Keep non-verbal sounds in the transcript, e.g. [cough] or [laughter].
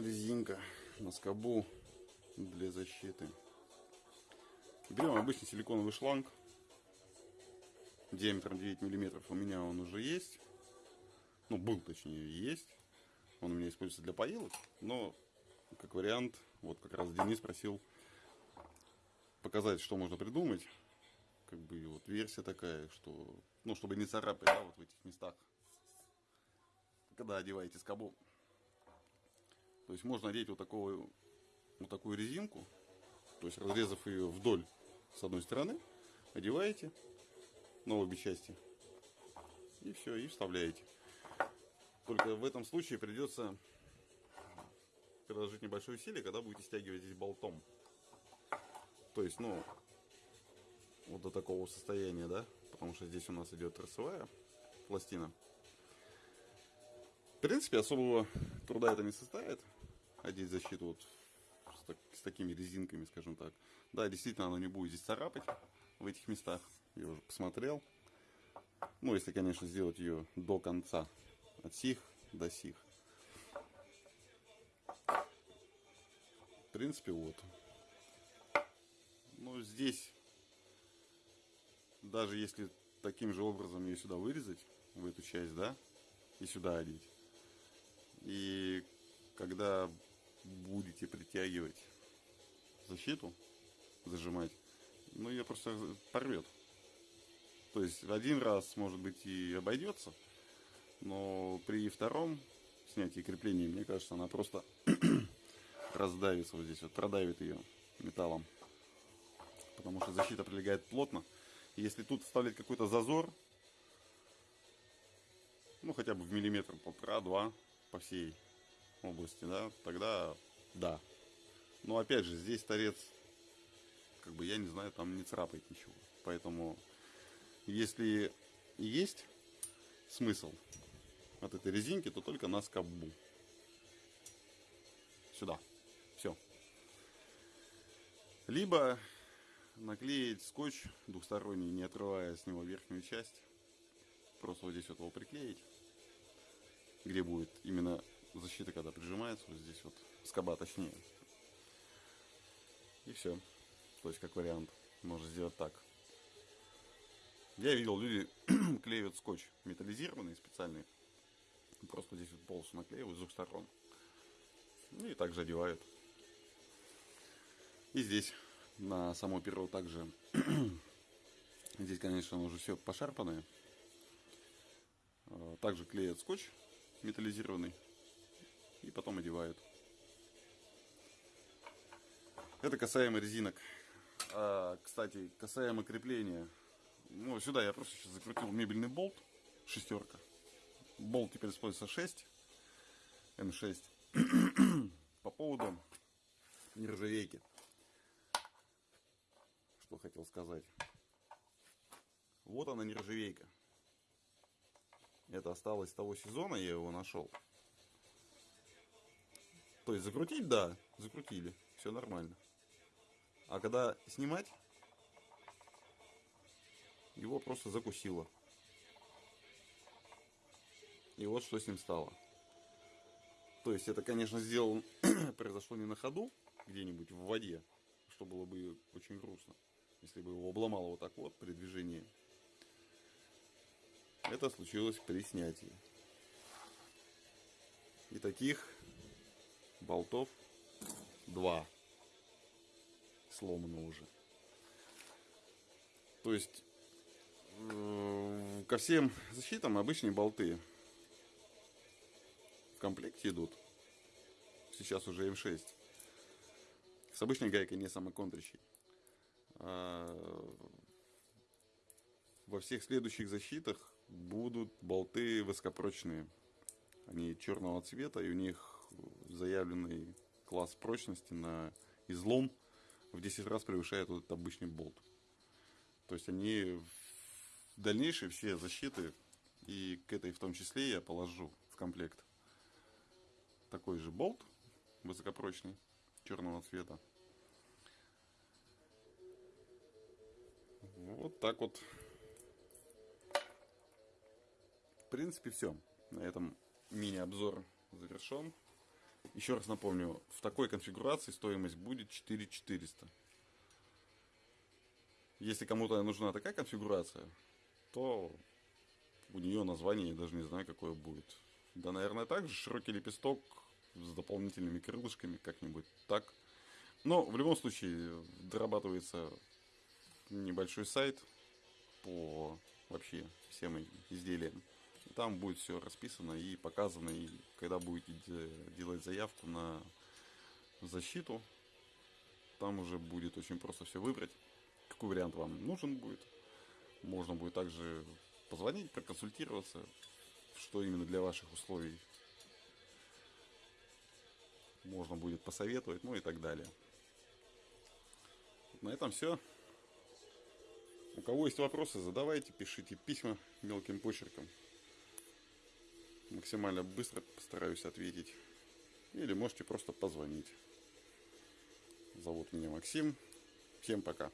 резинка на скобу для защиты. Берем обычный силиконовый шланг диаметром 9 миллиметров. У меня он уже есть. Ну, был точнее, есть. Он у меня используется для поилок. Но, как вариант, вот как раз Денис просил показать, что можно придумать. Как бы вот версия такая, что, ну, чтобы не царапать, да, вот в этих местах. Когда одеваете скобу. То есть можно одеть вот, такую, вот такую резинку, то есть разрезав ее вдоль с одной стороны, одеваете на обе части и все, и вставляете. Только в этом случае придется приложить небольшое усилие, когда будете стягивать здесь болтом. То есть, ну, вот до такого состояния, да, потому что здесь у нас идет торцевая пластина. В принципе, особого труда это не составит, одеть защиту вот с, так, с такими резинками, скажем так. Да, действительно, она не будет здесь царапать в этих местах. Я уже посмотрел. Ну, если, конечно, сделать ее до конца. От сих до сих. В принципе, вот. Ну, здесь, даже если таким же образом ее сюда вырезать, в эту часть, да, и сюда одеть. И когда будете притягивать защиту, зажимать, ну, ее просто порвет. То есть один раз, может быть, и обойдется, но при втором снятии крепления, мне кажется, она просто [clears throat] раздавится вот здесь, вот продавит ее металлом. Потому что защита прилегает плотно. Если тут вставлять какой-то зазор, ну хотя бы в миллиметр, полтора-два по всей области, да, тогда да. Но опять же, здесь торец, как бы я не знаю, там не царапает ничего. Поэтому, если есть смысл от этой резинки, то только на скобу. Сюда. Все. Либо наклеить скотч двухсторонний, не отрывая с него верхнюю часть. Просто вот здесь вот его приклеить. Где будет именно защита, когда прижимается, вот здесь вот скоба точнее. И все. То есть, как вариант, можно сделать так. Я видел, люди [clears throat] клеят скотч металлизированный, специальный. Просто здесь вот полосу наклеивают с двух сторон. Ну и также одевают. И здесь на само перо также. [clears throat] здесь, конечно, уже все пошарпанное. А, также клеят скотч металлизированный и потом одевают. Это касаемо резинок. А, кстати, касаемо крепления. Ну, сюда я просто сейчас закрутил мебельный болт. Шестерка. Болт теперь используется 6. М6. [coughs] По поводу нержавейки. Что хотел сказать. Вот она нержавейка. Это осталось с того сезона, я его нашел. То есть закрутить, да, закрутили, все нормально. А когда снимать, его просто закусило. И вот что с ним стало. То есть это, конечно, сделано, [clears throat] произошло не на ходу, где-нибудь в воде, что было бы очень грустно, если бы его обломало вот так вот при движении. Это случилось при снятии. И таких болтов два сломано уже. То есть э, ко всем защитам обычные болты в комплекте идут. Сейчас уже М6. С обычной гайкой, не самоконтрящей. А во всех следующих защитах будут болты высокопрочные. Они черного цвета, и у них заявленный класс прочности на излом в 10 раз превышает вот этот обычный болт. То есть они дальнейшие все защиты, и к этой в том числе я положу в комплект такой же болт высокопрочный, черного цвета. Вот так вот. В принципе, все. На этом мини-обзор завершен. Еще раз напомню, в такой конфигурации стоимость будет 4400. Если кому-то нужна такая конфигурация, то у нее название я даже не знаю, какое будет. Да, наверное, также широкий лепесток с дополнительными крылышками, как-нибудь так. Но в любом случае дорабатывается небольшой сайт по вообще всем изделиям. Там будет все расписано и показано, и когда будете делать заявку на защиту, там уже будет очень просто все выбрать, какой вариант вам нужен будет. Можно будет также позвонить, проконсультироваться, что именно для ваших условий можно будет посоветовать, ну и так далее. На этом все. У кого есть вопросы, задавайте, пишите письма мелким почерком. Максимально быстро постараюсь ответить. Или можете просто позвонить. Зовут меня Максим. Всем пока.